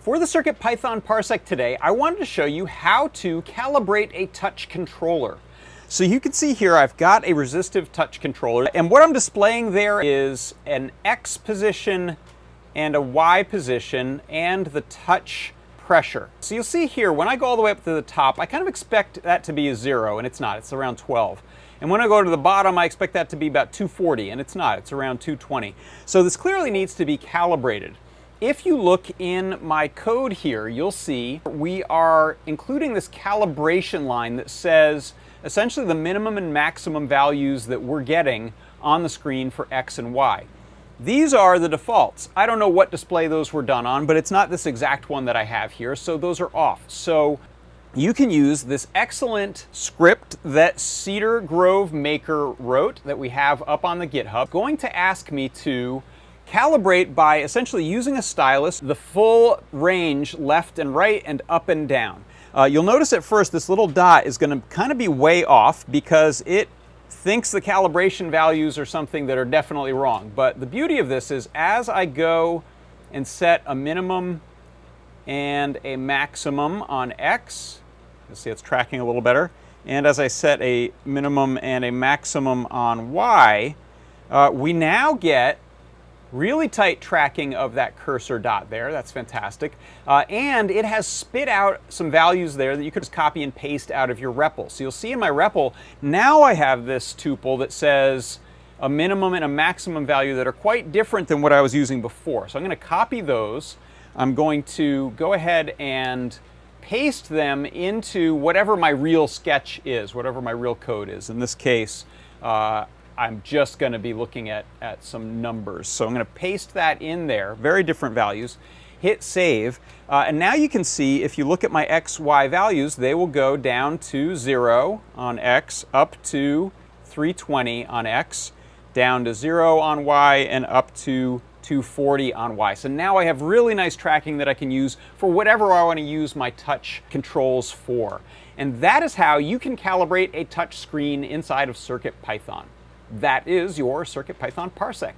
For the CircuitPython Parsec today, I wanted to show you how to calibrate a touch controller. So you can see here I've got a resistive touch controller and what I'm displaying there is an X position and a Y position and the touch pressure. So you'll see here when I go all the way up to the top I kind of expect that to be a zero and it's not, it's around 12. And when I go to the bottom I expect that to be about 240 and it's not, it's around 220. So this clearly needs to be calibrated. If you look in my code here, you'll see we are including this calibration line that says essentially the minimum and maximum values that we're getting on the screen for X and Y. These are the defaults. I don't know what display those were done on, but it's not this exact one that I have here, so those are off. So you can use this excellent script that Cedar Grove Maker wrote that we have up on the GitHub, going to ask me to calibrate by essentially using a stylus the full range left and right and up and down. Uh, you'll notice at first this little dot is going to kind of be way off because it thinks the calibration values are something that are definitely wrong. But the beauty of this is as I go and set a minimum and a maximum on X, you'll see it's tracking a little better, and as I set a minimum and a maximum on Y, uh, we now get Really tight tracking of that cursor dot there, that's fantastic. Uh, and it has spit out some values there that you could just copy and paste out of your REPL. So you'll see in my REPL, now I have this tuple that says a minimum and a maximum value that are quite different than what I was using before. So I'm going to copy those. I'm going to go ahead and paste them into whatever my real sketch is, whatever my real code is. In this case, uh, I'm just going to be looking at, at some numbers. So I'm going to paste that in there, very different values, hit save, uh, and now you can see if you look at my x, y values, they will go down to 0 on x, up to 320 on x, down to 0 on y, and up to 240 on Y. So now I have really nice tracking that I can use for whatever I want to use my touch controls for. And that is how you can calibrate a touch screen inside of CircuitPython. That is your CircuitPython Parsec.